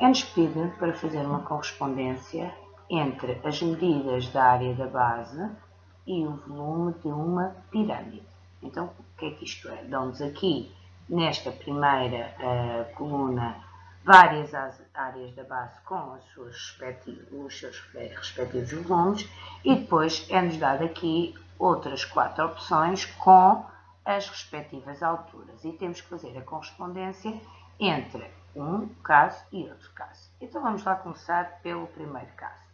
É-nos pedido para fazer uma correspondência entre as medidas da área da base e o volume de uma pirâmide. Então, o que é que isto é? Dão-nos aqui, nesta primeira uh, coluna, várias áreas da base com os seus respectivos volumes e depois é-nos dado aqui outras quatro opções com as respectivas alturas e temos que fazer a correspondência entre um caso e outro caso. Então vamos lá começar pelo primeiro caso.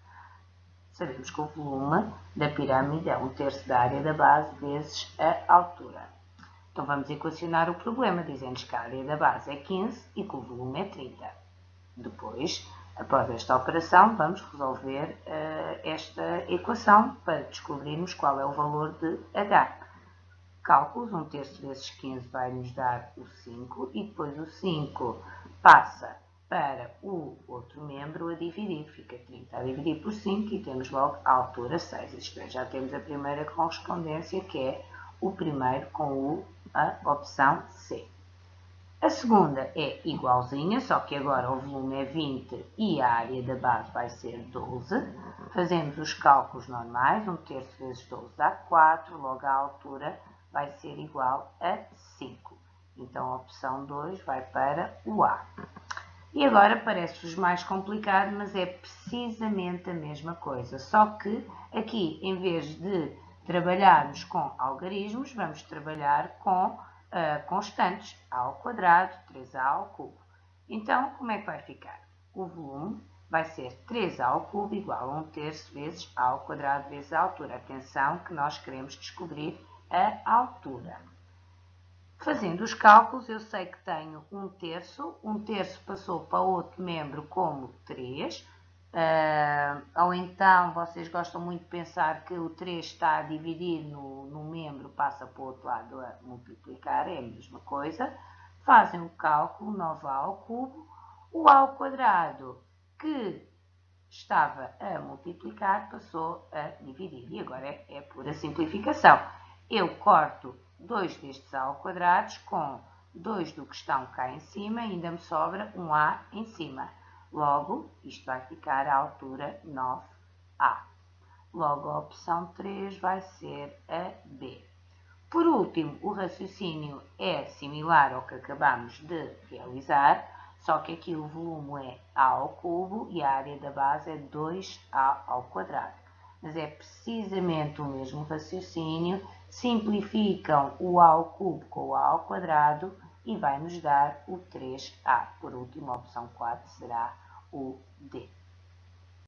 Sabemos que o volume da pirâmide é um terço da área da base vezes a altura. Então vamos equacionar o problema, dizendo que a área da base é 15 e que o volume é 30. Depois, após esta operação, vamos resolver uh, esta equação para descobrirmos qual é o valor de H. Cálculos, 1 terço vezes 15 vai nos dar o 5 e depois o 5 passa para o outro membro a dividir. Fica 30 a dividir por 5 e temos logo a altura 6. Isto é, já temos a primeira correspondência, que é o primeiro com o, a opção C. A segunda é igualzinha, só que agora o volume é 20 e a área da base vai ser 12. Fazemos os cálculos normais, 1 terço vezes 12 dá 4, logo a altura vai ser igual a 5. Então a opção 2 vai para o A. E agora parece-vos mais complicado, mas é precisamente a mesma coisa. Só que aqui, em vez de trabalharmos com algarismos, vamos trabalhar com uh, constantes. A ao quadrado, 3A ao cubo. Então, como é que vai ficar? O volume vai ser 3A ao cubo igual a 1 terço vezes A ao quadrado vezes a altura. Atenção que nós queremos descobrir a altura. Fazendo os cálculos, eu sei que tenho um terço, um terço passou para outro membro como 3, uh, ah, ou então vocês gostam muito de pensar que o 3 está a dividir no, no membro, passa para o outro lado a multiplicar, é a mesma coisa. Fazem o cálculo, 9a ao cubo, o a ao quadrado que estava a multiplicar passou a dividir. E agora é, é pura simplificação. Eu corto 2 destes A ao quadrado com 2 do que estão cá em cima, ainda me sobra um A em cima. Logo, isto vai ficar à altura 9A. Logo, a opção 3 vai ser a B. Por último, o raciocínio é similar ao que acabamos de realizar, só que aqui o volume é A ao cubo e a área da base é 2A ao quadrado. Mas é precisamente o mesmo raciocínio simplificam o A ao cubo com o A ao quadrado e vai nos dar o 3A. Por último, a opção 4 será o D.